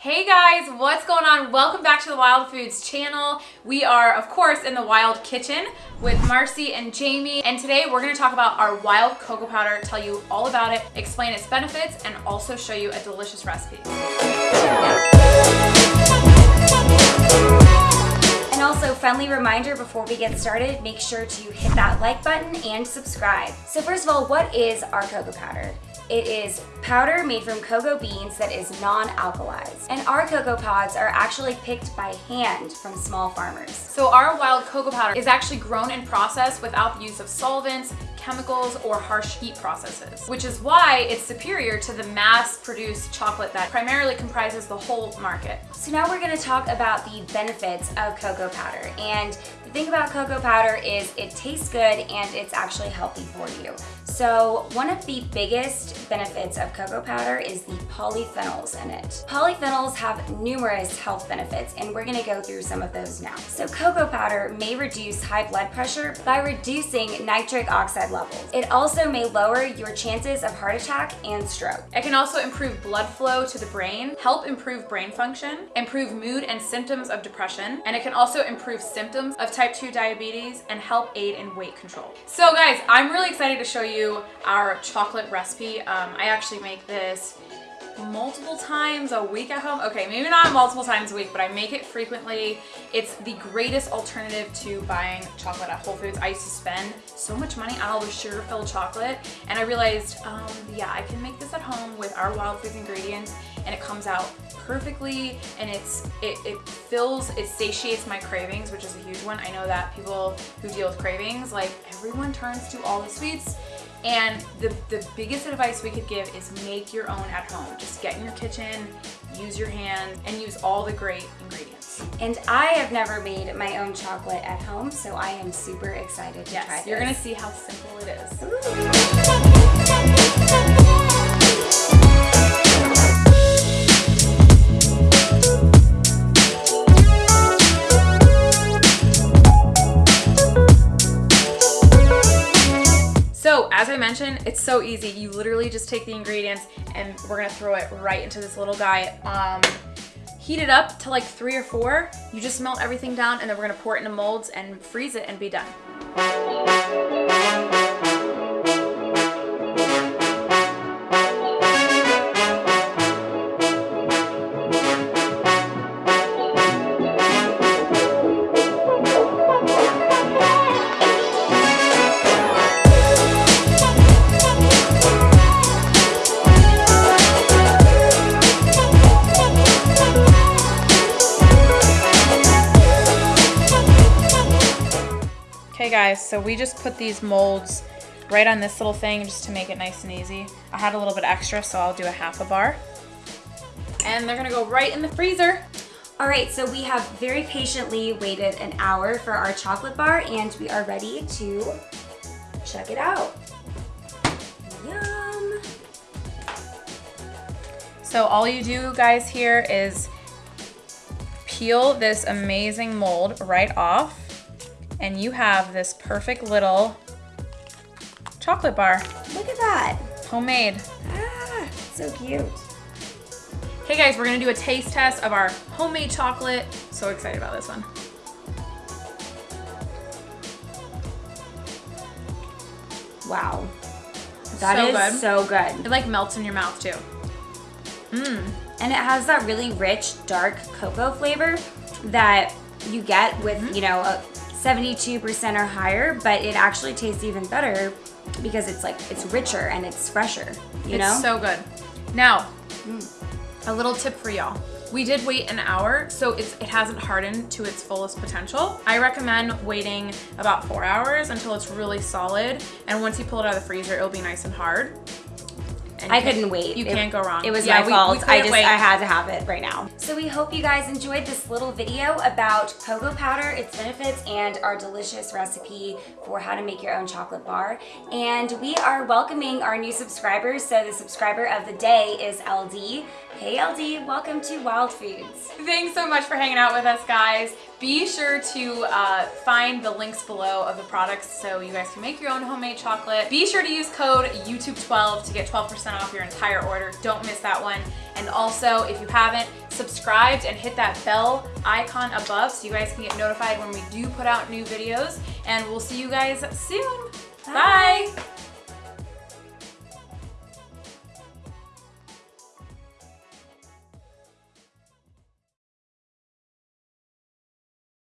Hey guys, what's going on? Welcome back to the Wild Foods channel. We are, of course, in the Wild Kitchen with Marcy and Jamie. And today we're gonna talk about our wild cocoa powder, tell you all about it, explain its benefits, and also show you a delicious recipe. And also, friendly reminder before we get started, make sure to hit that like button and subscribe. So first of all, what is our cocoa powder? It is powder made from cocoa beans that is non-alkalized. And our cocoa pods are actually picked by hand from small farmers. So our wild cocoa powder is actually grown and processed without the use of solvents, chemicals, or harsh heat processes, which is why it's superior to the mass-produced chocolate that primarily comprises the whole market. So now we're gonna talk about the benefits of cocoa powder. And the thing about cocoa powder is it tastes good and it's actually healthy for you. So one of the biggest benefits of cocoa powder is the polyphenols in it. Polyphenols have numerous health benefits and we're gonna go through some of those now. So cocoa powder may reduce high blood pressure by reducing nitric oxide levels. It also may lower your chances of heart attack and stroke. It can also improve blood flow to the brain, help improve brain function, improve mood and symptoms of depression, and it can also improve symptoms of type 2 diabetes and help aid in weight control. So guys, I'm really excited to show you our chocolate recipe. Um, I actually make this multiple times a week at home. Okay, maybe not multiple times a week, but I make it frequently. It's the greatest alternative to buying chocolate at Whole Foods. I used to spend so much money on all the sugar-filled chocolate, and I realized, um, yeah, I can make this at home with our Wild Foods ingredients, and it comes out perfectly, and it's it, it fills, it satiates my cravings, which is a huge one. I know that people who deal with cravings, like everyone turns to all the sweets, and the, the biggest advice we could give is make your own at home. Just get in your kitchen, use your hands, and use all the great ingredients. And I have never made my own chocolate at home, so I am super excited to yes, try this. You're gonna see how simple it is. So mentioned, it's so easy. You literally just take the ingredients and we're gonna throw it right into this little guy. Um, heat it up to like three or four. You just melt everything down and then we're gonna pour it into molds and freeze it and be done. Guys, so we just put these molds right on this little thing just to make it nice and easy. I had a little bit extra, so I'll do a half a bar. And they're gonna go right in the freezer. All right, so we have very patiently waited an hour for our chocolate bar and we are ready to check it out. Yum. So all you do guys here is peel this amazing mold right off and you have this perfect little chocolate bar. Look at that. Homemade. Ah, so cute. Hey guys, we're gonna do a taste test of our homemade chocolate. So excited about this one. Wow. That So is good. so good. It like melts in your mouth too. Mmm. And it has that really rich, dark cocoa flavor that you get with, Mm-hmm. you know, a 72% or higher, but it actually tastes even better because it's like, it's richer and it's fresher, you it's know? so good. Now, mm. a little tip for y'all. We did wait an hour, so it's, it hasn't hardened to its fullest potential. I recommend waiting about four hours until it's really solid. And once you pull it out of the freezer, it'll be nice and hard. And I couldn't wait. You It- can't go wrong. It was Yeah, my we- fault. we I just wait. I had to have it right now. So we hope you guys enjoyed this little video about cocoa powder, its benefits, and our delicious recipe for how to make your own chocolate bar. And we are welcoming our new subscribers. So the subscriber of the day is LD. Hey LD, welcome to Wild Foods. Thanks so much for hanging out with us, guys. Be sure to uh, find the links below of the products so you guys can make your own homemade chocolate. Be sure to use code YouTube12 to get 12% off your entire order. Don't miss that one. And also, if you haven't, subscribed and hit that bell icon above so you guys can get notified when we do put out new videos. And we'll see you guys soon. Bye. Bye.